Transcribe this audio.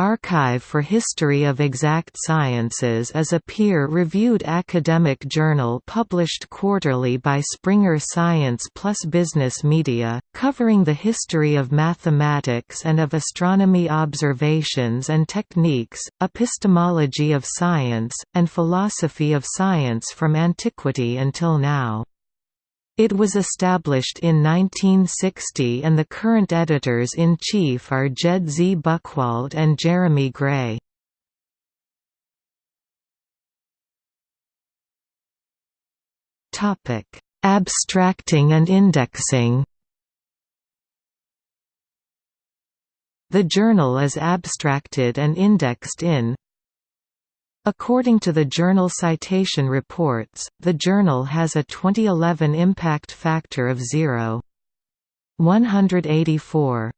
Archive for History of Exact Sciences is a peer-reviewed academic journal published quarterly by Springer Science plus Business Media, covering the history of mathematics and of astronomy observations and techniques, epistemology of science, and philosophy of science from antiquity until now. It was established in 1960 and the current editors-in-chief are Jed Z. Buchwald and Jeremy Gray. Abstracting and indexing The journal is abstracted and indexed in According to the Journal Citation Reports, the journal has a 2011 impact factor of 0.184.